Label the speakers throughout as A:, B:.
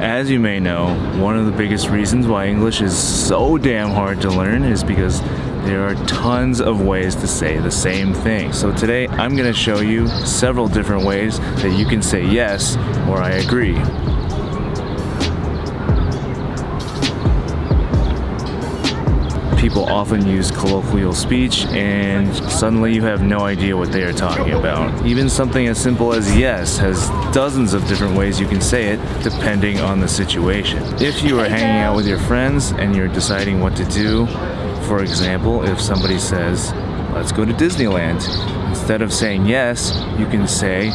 A: As you may know, one of the biggest reasons why English is so damn hard to learn is because there are tons of ways to say the same thing. So today I'm going to show you several different ways that you can say yes or I agree. People often use colloquial speech and suddenly you have no idea what they are talking about. Even something as simple as yes has dozens of different ways you can say it depending on the situation. If you are hanging out with your friends and you're deciding what to do, for example, if somebody says, let's go to Disneyland, instead of saying yes, you can say,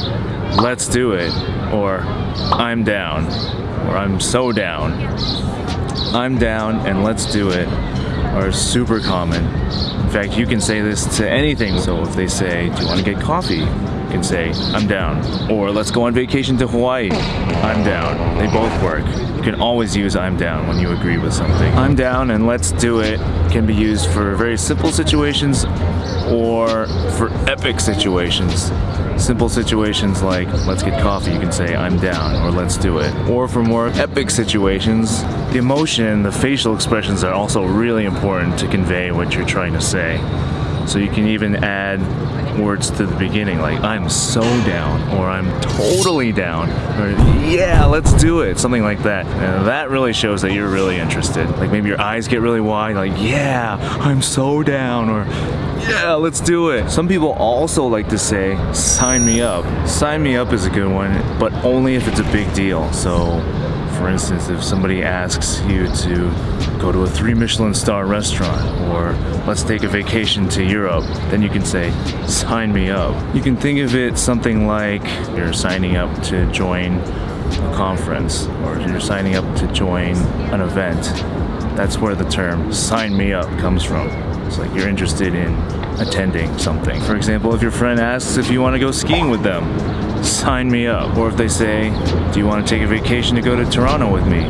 A: let's do it, or I'm down, or I'm so down. I'm down and let's do it are super common. In fact, you can say this to anything. So if they say, do you want to get coffee? You can say, I'm down. Or let's go on vacation to Hawaii. I'm down. They both work. You can always use I'm down when you agree with something. I'm down and let's do it can be used for very simple situations or for epic situations. Simple situations like, let's get coffee, you can say, I'm down, or let's do it. Or for more epic situations, the emotion, the facial expressions are also really important to convey what you're trying to say. So you can even add words to the beginning like I'm so down or I'm totally down or yeah let's do it something like that. And that really shows that you're really interested. Like maybe your eyes get really wide like yeah I'm so down or yeah let's do it. Some people also like to say sign me up. Sign me up is a good one but only if it's a big deal. So for instance, if somebody asks you to go to a three Michelin star restaurant or let's take a vacation to Europe, then you can say, sign me up. You can think of it something like you're signing up to join a conference or you're signing up to join an event. That's where the term sign me up comes from. It's like you're interested in attending something. For example, if your friend asks if you want to go skiing with them, sign me up. Or if they say, do you want to take a vacation to go to Toronto with me?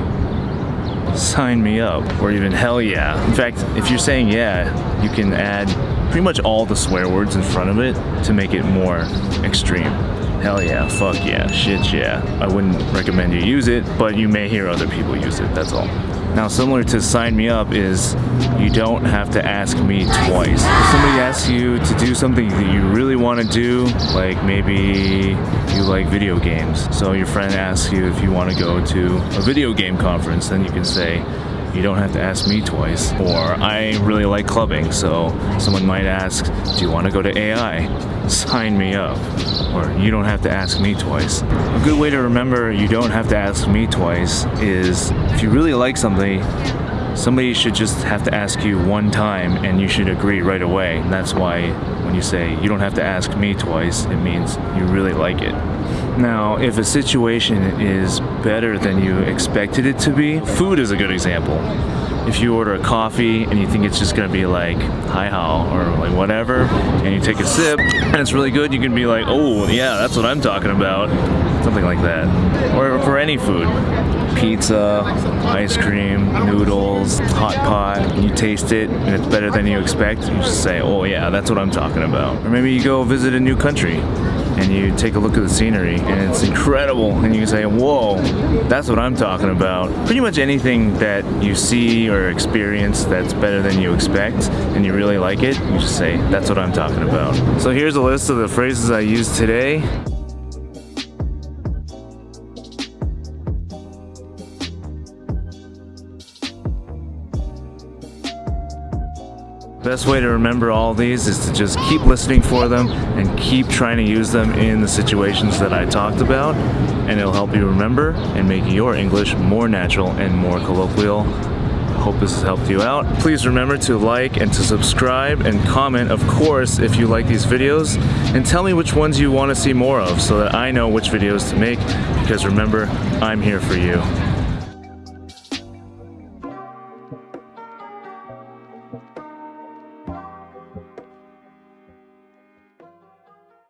A: Sign me up. Or even hell yeah. In fact, if you're saying yeah, you can add pretty much all the swear words in front of it to make it more extreme. Hell yeah, fuck yeah, shit yeah. I wouldn't recommend you use it, but you may hear other people use it, that's all. Now similar to sign me up is you don't have to ask me twice. If somebody asks you to do something that you really want to do, like maybe you like video games, so your friend asks you if you want to go to a video game conference, then you can say, you don't have to ask me twice. Or I really like clubbing, so someone might ask, do you want to go to AI? Sign me up. Or you don't have to ask me twice. A good way to remember you don't have to ask me twice is if you really like something, somebody should just have to ask you one time and you should agree right away. And that's why when you say you don't have to ask me twice, it means you really like it. Now, if a situation is better than you expected it to be, food is a good example. If you order a coffee and you think it's just gonna be like, hi how, or like whatever, and you take a sip and it's really good, you can be like, oh yeah, that's what I'm talking about. Something like that. Or for any food. Pizza, ice cream, noodles, hot pot, you taste it and it's better than you expect, you just say, oh yeah, that's what I'm talking about. Or maybe you go visit a new country and you take a look at the scenery and it's incredible and you can say whoa that's what I'm talking about. Pretty much anything that you see or experience that's better than you expect and you really like it you just say that's what I'm talking about. So here's a list of the phrases I used today Best way to remember all these is to just keep listening for them and keep trying to use them in the situations that I talked about and it'll help you remember and make your English more natural and more colloquial. Hope this has helped you out. Please remember to like and to subscribe and comment, of course, if you like these videos. And tell me which ones you want to see more of so that I know which videos to make because remember, I'm here for you.